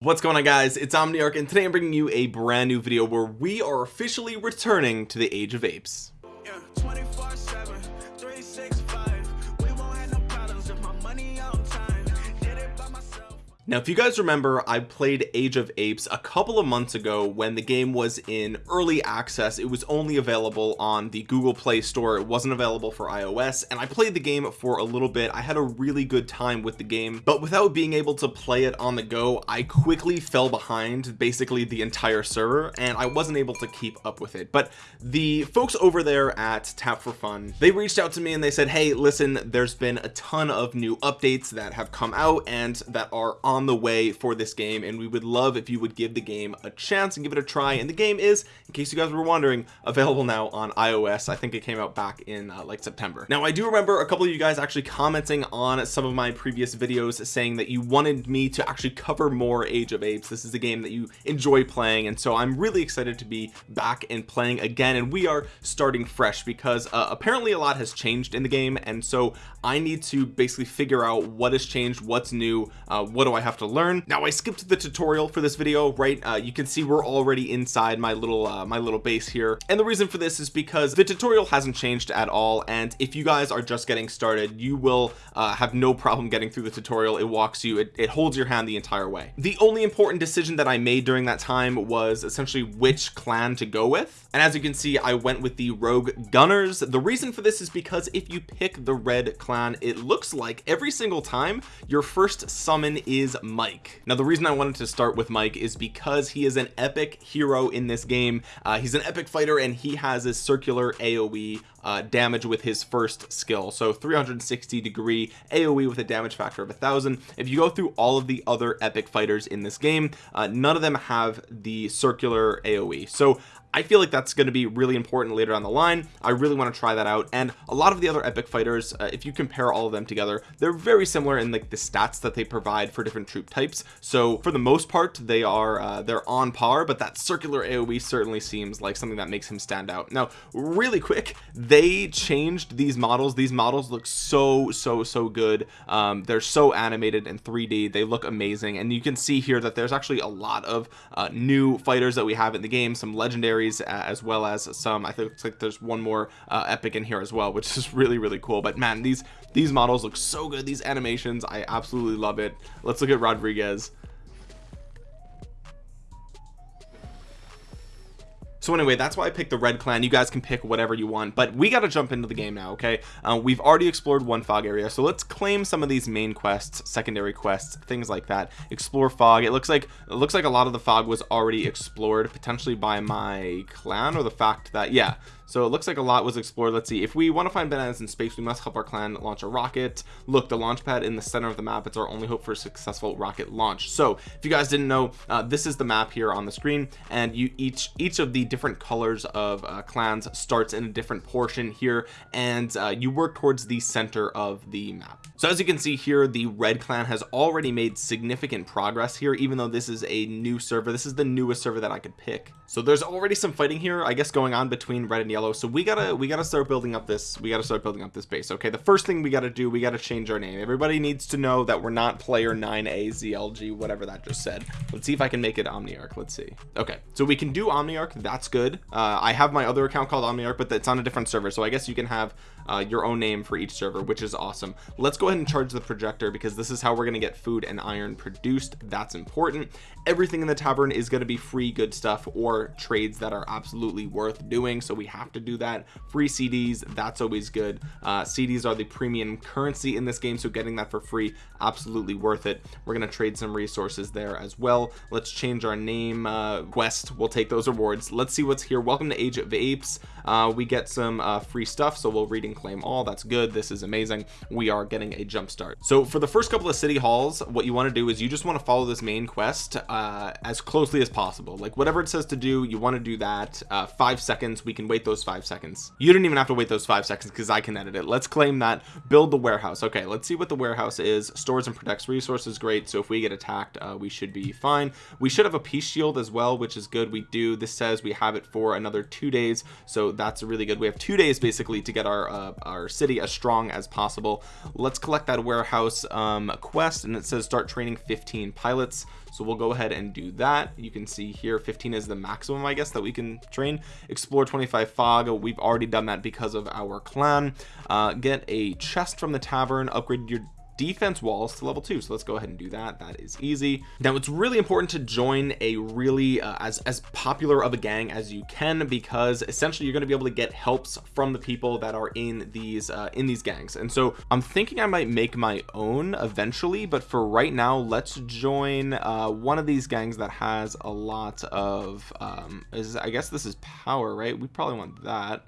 what's going on guys? It's omniarch and today i'm bringing you a brand new video where we are officially returning to the age of apes. Yeah, now if you guys remember I played Age of Apes a couple of months ago when the game was in early access. It was only available on the Google Play Store. It wasn't available for iOS and I played the game for a little bit. I had a really good time with the game but without being able to play it on the go I quickly fell behind basically the entire server and I wasn't able to keep up with it. But the folks over there at Tap4Fun they reached out to me and they said hey listen there's been a ton of new updates that have come out and that are on on the way for this game and we would love if you would give the game a chance and give it a try. And the game is in case you guys were wondering available now on iOS. I think it came out back in uh, like September. Now I do remember a couple of you guys actually commenting on some of my previous videos saying that you wanted me to actually cover more Age of Apes. This is a game that you enjoy playing and so I'm really excited to be back and playing again and we are starting fresh because uh, apparently a lot has changed in the game and so I need to basically figure out what has changed what's new uh, what do I have to learn? Now I skipped the tutorial for this video right? Uh, you can see we're already inside my little uh, my little base here. And the reason for this is because the tutorial hasn't changed at all and if you guys are just getting started you will uh, have no problem getting through the tutorial. It walks you it, it holds your hand the entire way. The only important decision that I made during that time was essentially which clan to go with. And as you can see I went with the rogue gunners. The reason for this is because if you pick the red clan it looks like every single time your first summon is Mike. Now the reason I wanted to start with Mike is because he is an epic hero in this game uh, he's an epic fighter and he has a circular AoE uh, damage with his first skill. So 360 degree AoE with a damage factor of a thousand. If you go through all of the other epic fighters in this game uh, none of them have the circular AoE so I feel like that's going to be really important later on the line. I really want to try that out. And a lot of the other epic fighters uh, if you compare all of them together they're very similar in like the stats that they provide for different troop types. So for the most part they are uh, they're on par but that circular AoE certainly seems like something that makes him stand out. Now really quick they changed these models. These models look so so so good. Um, they're so animated in 3d they look amazing. And you can see here that there's actually a lot of uh, new fighters that we have in the game some legendary as well as some I think like there's one more uh, epic in here as well which is really really cool. But man these these models look so good. These animations I absolutely love it. Let's look at Rodriguez so anyway that's why I picked the red clan. You guys can pick whatever you want but we got to jump into the game now okay? Uh, we've already explored one fog area so let's claim some of these main quests secondary quests things like that. Explore fog. It looks like it looks like a lot of the fog was already explored potentially by my clan or the fact that yeah so it looks like a lot was explored. Let's see. If we want to find bananas in space we must help our clan launch a rocket. Look the launch pad in the center of the map it's our only hope for a successful rocket launch. So if you guys didn't know uh, this is the map here on the screen and you each each of the different colors of uh, clans starts in a different portion here and uh, you work towards the center of the map. So as you can see here the red clan has already made significant progress here even though this is a new server. This is the newest server that I could pick. So there's already some fighting here I guess going on between red and yellow so we gotta we gotta start building up this we gotta start building up this base okay? The first thing we gotta do we gotta change our name. Everybody needs to know that we're not player 9a zlg whatever that just said. Let's see if I can make it omniarch. Let's see. Okay so we can do omniarch. That's good. Uh, I have my other account called omniarch but it's on a different server. So I guess you can have uh, your own name for each server which is awesome. Let's go ahead and charge the projector because this is how we're going to get food and iron produced. That's important. Everything in the tavern is going to be free good stuff or trades that are absolutely worth doing. So we have to do that. Free CDs that's always good. Uh, CDs are the premium currency in this game so getting that for free absolutely worth it. We're going to trade some resources there as well. Let's change our name uh, quest we'll take those rewards. Let's see what's here. Welcome to age of apes. Uh, we get some uh, free stuff so we'll read and claim all that's good. This is amazing. We are getting a jump start. So for the first couple of city halls what you want to do is you just want to follow this main quest uh, as closely as possible. Like whatever it says to do you want to do that uh, five seconds. We can wait those five seconds. You don't even have to wait those five seconds because I can edit it. Let's claim that. Build the warehouse. Okay let's see what the warehouse is. Stores and protects resources great. So if we get attacked uh, we should be fine. We should have a peace shield as well which is good. We do this says we have it for another two days. So that's really good. We have two days basically to get our our city as strong as possible. Let's collect that warehouse um, quest and it says start training 15 pilots. So we'll go ahead and do that. You can see here 15 is the maximum I guess that we can train. Explore 25 fog. We've already done that because of our clan. Uh, get a chest from the tavern. Upgrade your defense walls to level two. So let's go ahead and do that. That is easy. Now it's really important to join a really uh, as as popular of a gang as you can because essentially you're going to be able to get helps from the people that are in these uh, in these gangs. And so I'm thinking I might make my own eventually but for right now let's join uh, one of these gangs that has a lot of um, is I guess this is power right? We probably want that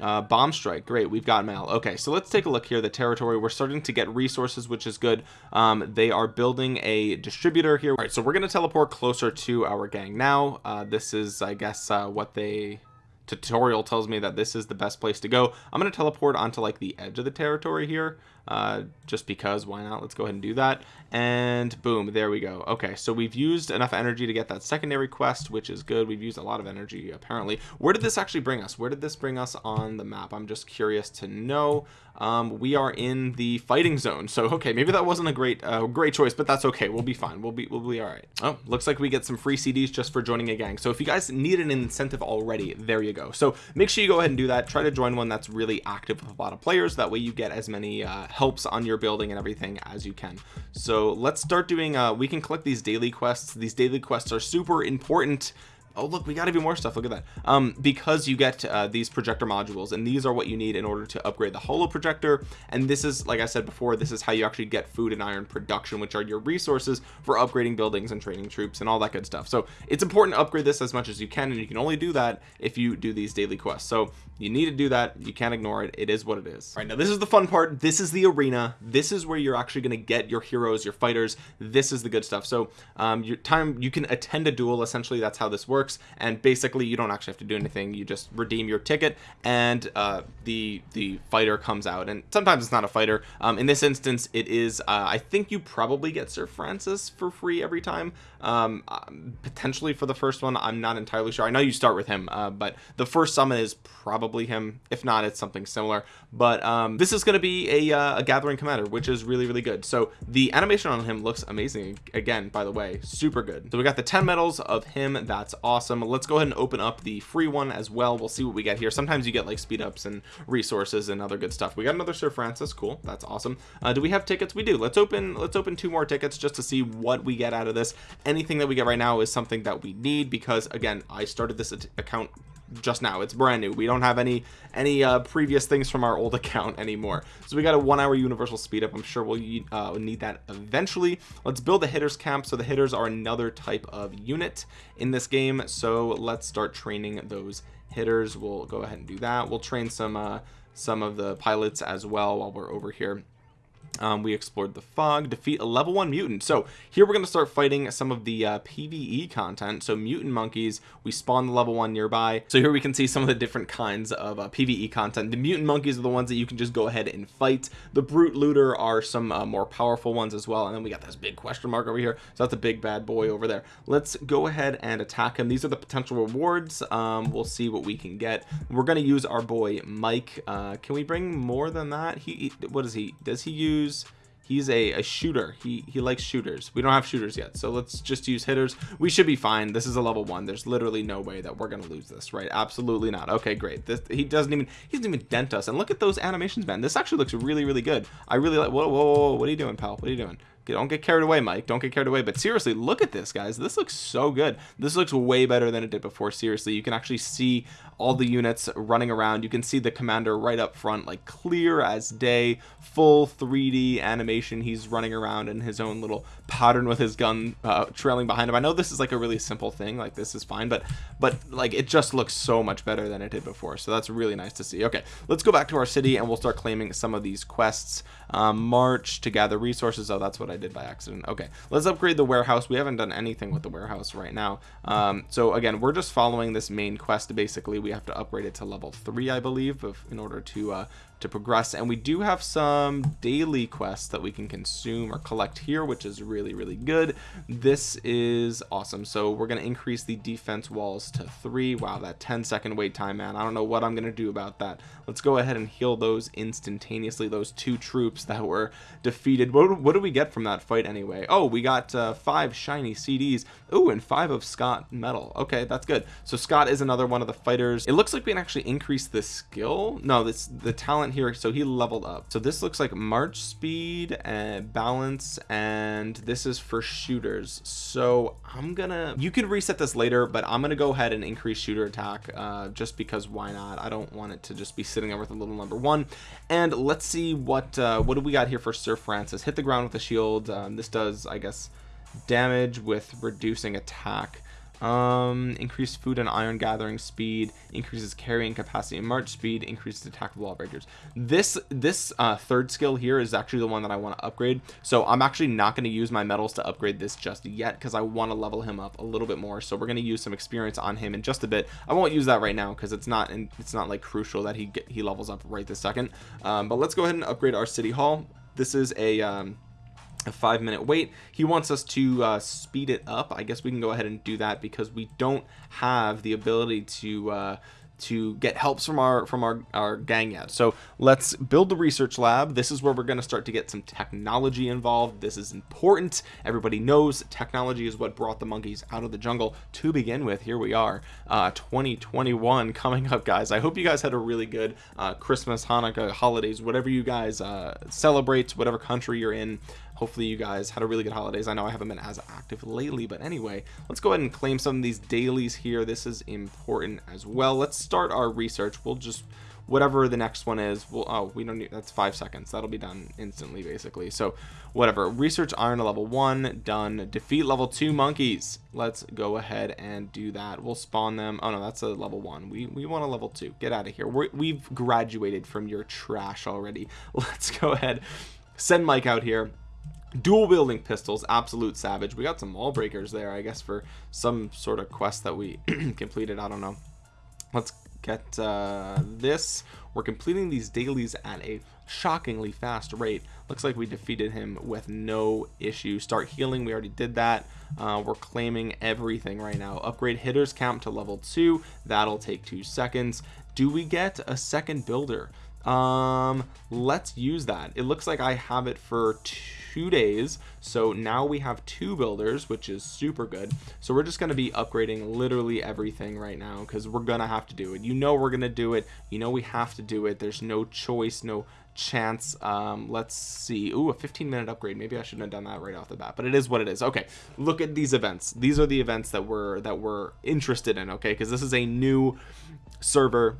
uh, bomb strike great we've got mal. Okay so let's take a look here the territory. We're starting to get resources which is good. Um, they are building a distributor here. All right so we're going to teleport closer to our gang now. Uh, this is I guess uh, what they tutorial tells me that this is the best place to go. I'm going to teleport onto like the edge of the territory here uh, just because why not? Let's go ahead and do that. And boom there we go. Okay so we've used enough energy to get that secondary quest which is good. We've used a lot of energy apparently. Where did this actually bring us? Where did this bring us on the map? I'm just curious to know. Um, we are in the fighting zone. So okay maybe that wasn't a great uh, great choice but that's okay. We'll be fine. We'll be we'll be all right. Oh looks like we get some free CDs just for joining a gang. So if you guys need an incentive already there you go. So make sure you go ahead and do that. Try to join one that's really active with a lot of players. That way you get as many uh, helps on your building and everything as you can. So let's start doing uh we can collect these daily quests. These daily quests are super important oh look we got even more stuff. Look at that. Um because you get uh, these projector modules and these are what you need in order to upgrade the holo projector. And this is like I said before this is how you actually get food and iron production which are your resources for upgrading buildings and training troops and all that good stuff. So it's important to upgrade this as much as you can and you can only do that if you do these daily quests. So you need to do that. You can't ignore it. It is what it is. All right now this is the fun part. This is the arena. This is where you're actually going to get your heroes your fighters. This is the good stuff. So um your time you can attend a duel essentially. That's how this works and basically you don't actually have to do anything. You just redeem your ticket and uh, the the fighter comes out. And sometimes it's not a fighter. Um, in this instance it is uh, I think you probably get Sir Francis for free every time. Um, um, potentially for the first one I'm not entirely sure. I know you start with him uh, but the first summon is probably him. If not it's something similar. But um, this is going to be a, uh, a gathering commander which is really really good. So the animation on him looks amazing. Again by the way super good. So we got the 10 medals of him. That's awesome awesome. Let's go ahead and open up the free one as well. We'll see what we get here. Sometimes you get like speed ups and resources and other good stuff. We got another sir francis. Cool. That's awesome. Uh, do we have tickets? We do. Let's open let's open two more tickets just to see what we get out of this. Anything that we get right now is something that we need because again i started this account just now. It's brand new. We don't have any any uh previous things from our old account anymore. So we got a one hour universal speed up. I'm sure we'll uh, need that eventually. Let's build the hitters camp. So the hitters are another type of unit in this game. So let's start training those hitters. We'll go ahead and do that. We'll train some uh some of the pilots as well while we're over here um, we explored the fog defeat a level one mutant. So here we're going to start fighting some of the uh, pve content. So mutant monkeys we spawn the level one nearby. So here we can see some of the different kinds of uh, pve content. The mutant monkeys are the ones that you can just go ahead and fight. The brute looter are some uh, more powerful ones as well. And then we got this big question mark over here. So that's a big bad boy over there. Let's go ahead and attack him. These are the potential rewards. Um, we'll see what we can get. We're going to use our boy mike. Uh, can we bring more than that? He what is he does he use use he's a, a shooter. He he likes shooters. We don't have shooters yet so let's just use hitters. We should be fine. This is a level one. There's literally no way that we're gonna lose this right? Absolutely not. Okay great. This he doesn't even he doesn't even dent us. And look at those animations man. This actually looks really really good. I really like whoa whoa, whoa. What are you doing pal? What are you doing don't get carried away mike. Don't get carried away. But seriously look at this guys. This looks so good. This looks way better than it did before seriously. You can actually see all the units running around. You can see the commander right up front like clear as day. Full 3d animation. He's running around in his own little pattern with his gun uh, trailing behind him. I know this is like a really simple thing. Like this is fine. But but like it just looks so much better than it did before. So that's really nice to see. Okay let's go back to our city and we'll start claiming some of these quests. Um, march to gather resources. Oh that's what I did by accident. Okay let's upgrade the warehouse. We haven't done anything with the warehouse right now. Um, so again we're just following this main quest. Basically we have to upgrade it to level three I believe of, in order to uh, to progress and we do have some daily quests that we can consume or collect here which is really really good. This is awesome. So we're going to increase the defense walls to three. Wow that 10 second wait time man. I don't know what I'm gonna do about that. Let's go ahead and heal those instantaneously those two troops that were defeated. What, what do we get from that fight anyway? Oh we got uh, five shiny CDs oh and five of Scott medal. Okay that's good. So Scott is another one of the fighters. It looks like we can actually increase the skill. No this the talent here so he leveled up. So this looks like march speed and balance and this is for shooters. So I'm gonna you can reset this later but I'm gonna go ahead and increase shooter attack uh, just because why not? I don't want it to just be sitting there with a little number one. And let's see what uh, what do we got here for Sir Francis? Hit the ground with a shield. Um, this does I guess damage with reducing attack um increased food and iron gathering speed increases carrying capacity and march speed increases attack of wall breakers this this uh third skill here is actually the one that i want to upgrade. So i'm actually not going to use my medals to upgrade this just yet because i want to level him up a little bit more. So we're going to use some experience on him in just a bit. I won't use that right now because it's not and it's not like crucial that he get, he levels up right this second. Um, but let's go ahead and upgrade our city hall. This is a um a five minute wait. He wants us to uh, speed it up. I guess we can go ahead and do that because we don't have the ability to uh, to get helps from our from our, our gang yet. So let's build the research lab. This is where we're going to start to get some technology involved. This is important. Everybody knows technology is what brought the monkeys out of the jungle to begin with. Here we are uh 2021 coming up guys. I hope you guys had a really good uh Christmas Hanukkah holidays whatever you guys uh celebrate whatever country you're in hopefully you guys had a really good holidays. I know I haven't been as active lately but anyway let's go ahead and claim some of these dailies here. This is important as well. Let's start our research. We'll just whatever the next one is well oh we don't need that's five seconds. That'll be done instantly basically. So whatever. Research iron level one done. Defeat level two monkeys. Let's go ahead and do that. We'll spawn them. Oh no that's a level one. We we want a level two. Get out of here. We're, we've graduated from your trash already. Let's go ahead. Send Mike out here dual wielding pistols absolute savage. We got some wall breakers there I guess for some sort of quest that we completed. I don't know. Let's get uh, this. We're completing these dailies at a shockingly fast rate. Looks like we defeated him with no issue. Start healing we already did that. Uh, we're claiming everything right now. Upgrade hitters camp to level two. That'll take two seconds. Do we get a second builder um let's use that. It looks like I have it for two days. So now we have two builders which is super good. So we're just going to be upgrading literally everything right now because we're gonna have to do it. You know we're gonna do it. You know we have to do it. There's no choice no chance. Um let's see. Ooh, a 15 minute upgrade. Maybe I shouldn't have done that right off the bat but it is what it is. Okay look at these events. These are the events that we're that we're interested in okay? Because this is a new server.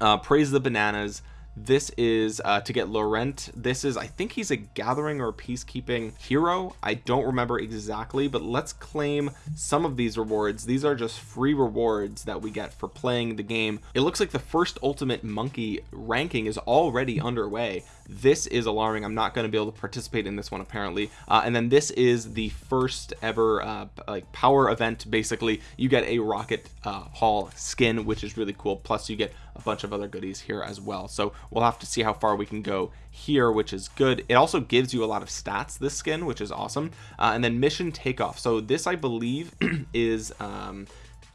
Uh, praise the bananas this is uh, to get Laurent. This is I think he's a gathering or peacekeeping hero. I don't remember exactly but let's claim some of these rewards. These are just free rewards that we get for playing the game. It looks like the first ultimate monkey ranking is already underway. This is alarming. I'm not going to be able to participate in this one apparently. Uh, and then this is the first ever uh, like power event. Basically you get a rocket uh, hall skin which is really cool. Plus you get a bunch of other goodies here as well. So we'll have to see how far we can go here which is good. It also gives you a lot of stats this skin which is awesome. Uh, and then mission takeoff. So this I believe is um,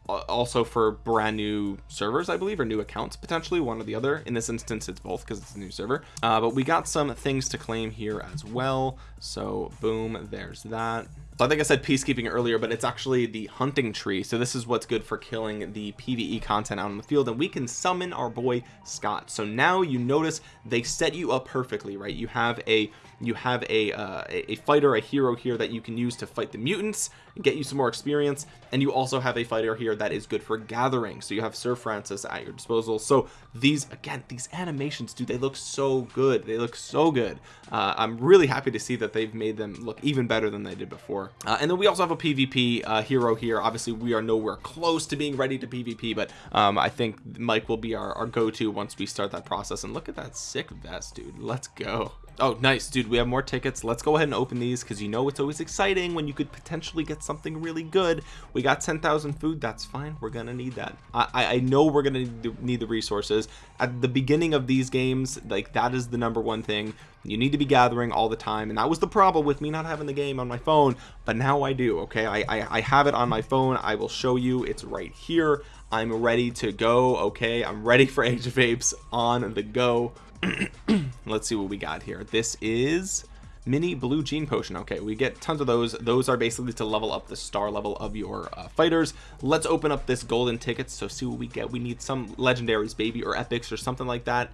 also for brand new servers I believe or new accounts potentially one or the other. In this instance it's both because it's a new server. Uh, but we got some things to claim here as well. So boom there's that so I think I said peacekeeping earlier but it's actually the hunting tree. So this is what's good for killing the PvE content out in the field and we can summon our boy Scott. So now you notice they set you up perfectly right? You have a you have a uh, a fighter a hero here that you can use to fight the mutants and get you some more experience and you also have a fighter here that is good for gathering. So you have Sir Francis at your disposal. So these again these animations dude they look so good. They look so good. Uh, I'm really happy to see that they've made them look even better than they did before. Uh, and then we also have a PvP uh, hero here. Obviously we are nowhere close to being ready to PvP but um, I think Mike will be our, our go-to once we start that process. And look at that sick vest dude. Let's go oh nice dude we have more tickets. Let's go ahead and open these because you know it's always exciting when you could potentially get something really good. We got 10,000 food that's fine we're gonna need that. I, I know we're gonna need the resources. At the beginning of these games like that is the number one thing. You need to be gathering all the time and that was the problem with me not having the game on my phone but now I do okay? I, I, I have it on my phone I will show you it's right here. I'm ready to go okay? I'm ready for Age of Apes on the go let's see what we got here. This is mini blue gene potion. Okay we get tons of those. Those are basically to level up the star level of your uh, fighters. Let's open up this golden tickets so see what we get. We need some legendaries baby or epics or something like that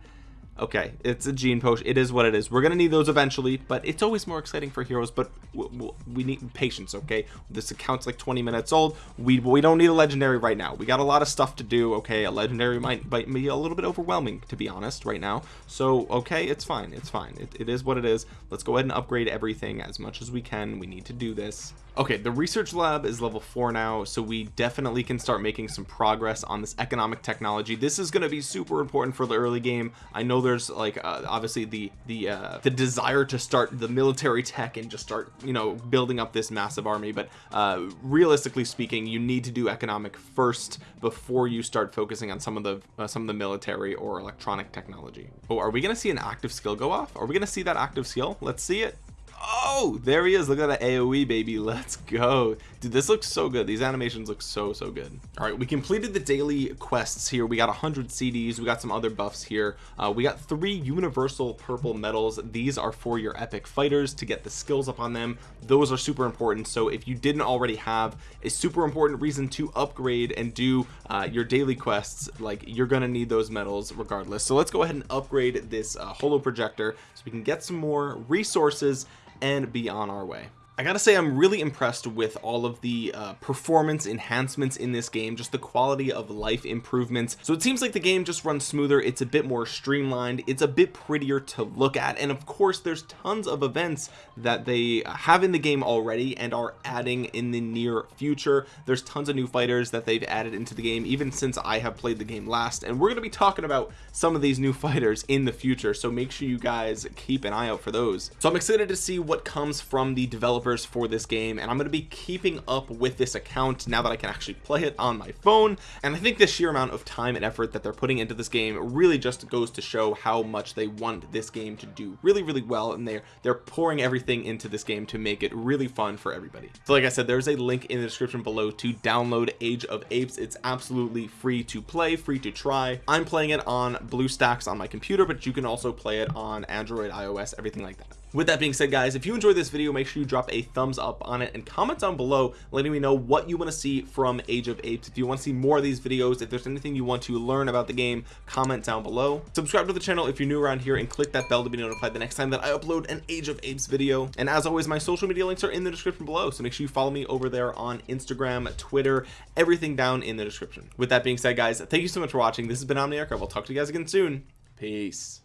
okay it's a gene potion. It is what it is. We're gonna need those eventually but it's always more exciting for heroes but we need patience okay? This account's like 20 minutes old. We we don't need a legendary right now. We got a lot of stuff to do okay? A legendary might might be a little bit overwhelming to be honest right now. So okay it's fine it's fine. It, it is what it is. Let's go ahead and upgrade everything as much as we can. We need to do this. Okay the research lab is level four now so we definitely can start making some progress on this economic technology. This is going to be super important for the early game. I know there's like uh, obviously the the uh, the desire to start the military tech and just start you know building up this massive army but uh, realistically speaking you need to do economic first before you start focusing on some of the uh, some of the military or electronic technology. Oh are we gonna see an active skill go off? Are we gonna see that active skill? Let's see it oh there he is. Look at that aoe baby. Let's go. Dude this looks so good. These animations look so so good. All right we completed the daily quests here. We got 100 cds we got some other buffs here. Uh, we got three universal purple medals. These are for your epic fighters to get the skills up on them. Those are super important. So if you didn't already have a super important reason to upgrade and do uh, your daily quests like you're gonna need those medals regardless. So let's go ahead and upgrade this uh, holo projector so we can get some more resources and be on our way I gotta say I'm really impressed with all of the uh, performance enhancements in this game just the quality of life improvements. So it seems like the game just runs smoother it's a bit more streamlined it's a bit prettier to look at and of course there's tons of events that they have in the game already and are adding in the near future. There's tons of new fighters that they've added into the game even since I have played the game last and we're to be talking about some of these new fighters in the future so make sure you guys keep an eye out for those. So I'm excited to see what comes from the developers developers for this game and I'm going to be keeping up with this account now that I can actually play it on my phone. And I think the sheer amount of time and effort that they're putting into this game really just goes to show how much they want this game to do really really well and they're they're pouring everything into this game to make it really fun for everybody. So like I said there's a link in the description below to download Age of Apes. It's absolutely free to play free to try. I'm playing it on BlueStacks on my computer but you can also play it on Android iOS everything like that with that being said guys if you enjoyed this video make sure you drop a thumbs up on it and comment down below letting me know what you want to see from age of apes. If you want to see more of these videos if there's anything you want to learn about the game comment down below. Subscribe to the channel if you're new around here and click that bell to be notified the next time that I upload an age of apes video. And as always my social media links are in the description below so make sure you follow me over there on Instagram Twitter everything down in the description. With that being said guys thank you so much for watching. This has been Omniarch. I will talk to you guys again soon. Peace